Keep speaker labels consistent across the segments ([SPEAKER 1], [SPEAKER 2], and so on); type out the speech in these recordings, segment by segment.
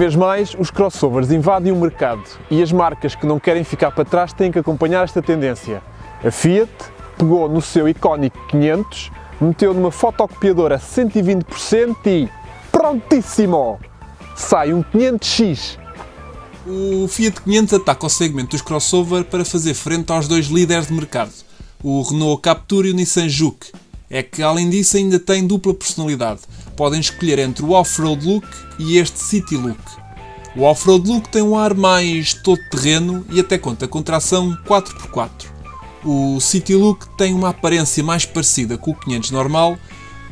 [SPEAKER 1] Vez mais os crossovers invadem o mercado e as marcas que não querem ficar para trás têm que acompanhar esta tendência. A Fiat pegou no seu icónico 500, meteu numa fotocopiadora 120% e prontíssimo! Sai um 500X.
[SPEAKER 2] O Fiat 500 ataca o segmento dos crossover para fazer frente aos dois líderes de mercado, o Renault Captur e o Nissan Juke. É que, além disso, ainda tem dupla personalidade. Podem escolher entre o off-road look e este city look. O off-road look tem um ar mais todo-terreno e até conta com tração 4x4. O City Look tem uma aparência mais parecida com o 500 normal,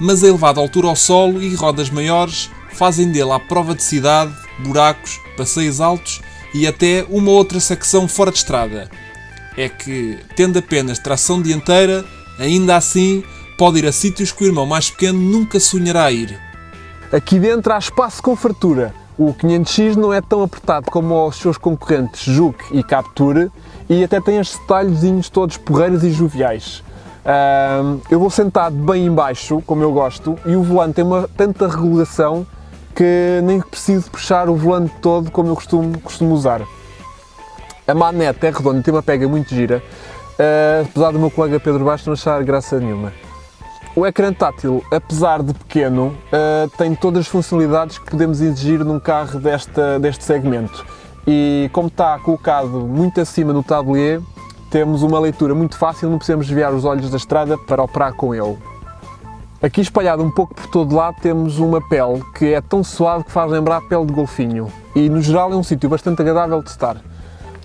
[SPEAKER 2] mas a elevada altura ao solo e rodas maiores fazem dele à prova de cidade, buracos, passeios altos e até uma outra secção fora de estrada. É que, tendo apenas tração dianteira, ainda assim pode ir a sítios que o irmão mais pequeno nunca sonhará ir.
[SPEAKER 1] Aqui dentro há espaço com fartura. O 500X não é tão apertado como os seus concorrentes Juke e Capture e até tem estes detalhezinhos todos porreiros e joviais. Eu vou sentado bem embaixo, como eu gosto, e o volante tem uma tanta regulação que nem preciso puxar o volante todo como eu costumo, costumo usar. A manete é redonda tem uma pega muito gira, uh, apesar do meu colega Pedro Baixo não achar graça nenhuma. O ecrã tátil, apesar de pequeno, uh, tem todas as funcionalidades que podemos exigir num carro desta, deste segmento. E como está colocado muito acima no tablier, temos uma leitura muito fácil, não precisamos desviar os olhos da estrada para operar com ele. Aqui espalhado um pouco por todo lado temos uma pele que é tão suave que faz lembrar a pele de golfinho e no geral é um sítio bastante agradável de estar.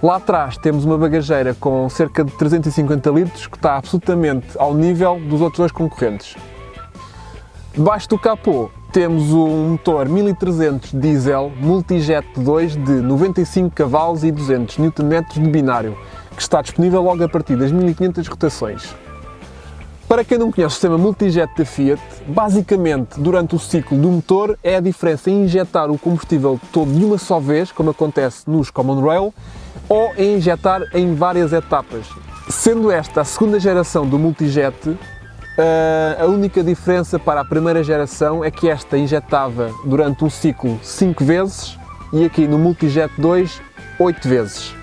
[SPEAKER 1] Lá atrás temos uma bagageira com cerca de 350 litros que está absolutamente ao nível dos outros dois concorrentes. Debaixo do capô temos um motor 1300 diesel Multijet 2 de 95 cavalos e 200 Nm de binário, que está disponível logo a partir das 1500 rotações. Para quem não conhece o sistema Multijet da Fiat, basicamente durante o ciclo do motor é a diferença em injetar o combustível todo de uma só vez, como acontece nos Common Rail, ou em injetar em várias etapas. Sendo esta a segunda geração do Multijet, eh, a única diferença para a primeira geração é que esta injetava durante um ciclo 5 vezes e aqui no Multijet 2 8 vezes.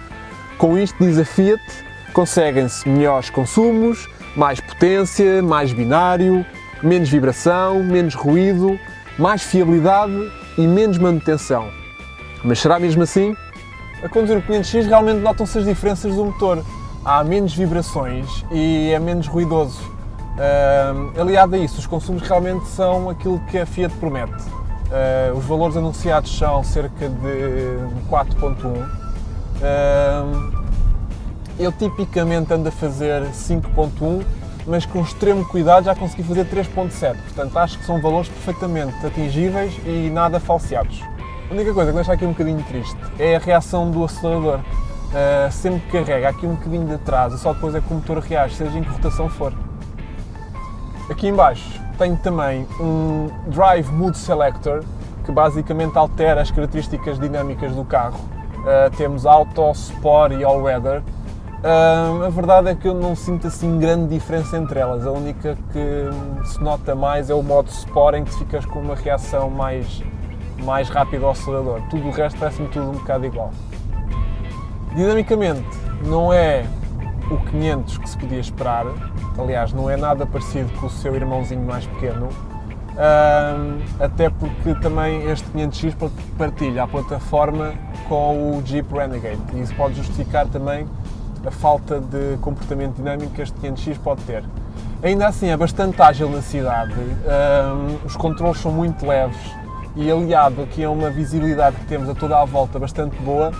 [SPEAKER 1] Com isto, diz a Fiat, conseguem-se melhores consumos, mais potência, mais binário, menos vibração, menos ruído, mais fiabilidade e menos manutenção. Mas será mesmo assim? A conduzir o 500X realmente notam-se as diferenças do motor. Há menos vibrações e é menos ruidoso. Uh, aliado a isso, os consumos realmente são aquilo que a Fiat promete. Uh, os valores anunciados são cerca de 4.1. Uh, eu tipicamente ando a fazer 5.1, mas com extremo cuidado já consegui fazer 3.7. Portanto, acho que são valores perfeitamente atingíveis e nada falseados. A única coisa que deixa aqui um bocadinho triste é a reação do acelerador. Uh, sempre que carrega aqui um bocadinho de atraso, só depois é que o motor reage, seja em que rotação for. Aqui embaixo tenho também um Drive Mood Selector, que basicamente altera as características dinâmicas do carro. Uh, temos Auto, Sport e All Weather. Uh, a verdade é que eu não sinto assim grande diferença entre elas. A única que se nota mais é o modo Sport, em que ficas com uma reação mais mais rápido ao acelerador. Tudo o resto parece-me tudo um bocado igual. Dinamicamente, não é o 500 que se podia esperar, aliás, não é nada parecido com o seu irmãozinho mais pequeno, até porque também este 500X partilha a plataforma com o Jeep Renegade e isso pode justificar também a falta de comportamento dinâmico que este 500X pode ter. Ainda assim, é bastante ágil na cidade, os controles são muito leves, e aliado aqui a uma visibilidade que temos a toda a volta bastante boa,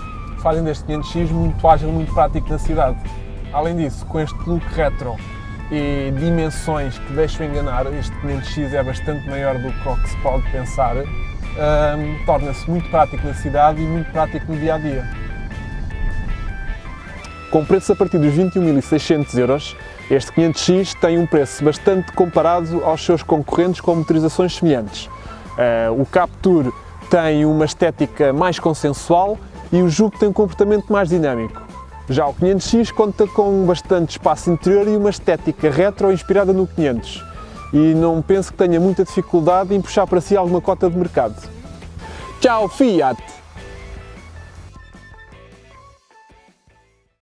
[SPEAKER 1] fazem deste 500X muito ágil, muito prático na cidade. Além disso, com este look retro e dimensões que deixam enganar, este 500X é bastante maior do que se pode pensar, um, torna-se muito prático na cidade e muito prático no dia a dia. Com preço a partir dos 21.600 euros, este 500X tem um preço bastante comparado aos seus concorrentes com motorizações semelhantes. Uh, o Capture tem uma estética mais consensual e o Juke tem um comportamento mais dinâmico. Já o 500X conta com bastante espaço interior e uma estética retro inspirada no 500 e não penso que tenha muita dificuldade em puxar para si alguma cota de mercado. Tchau, Fiat!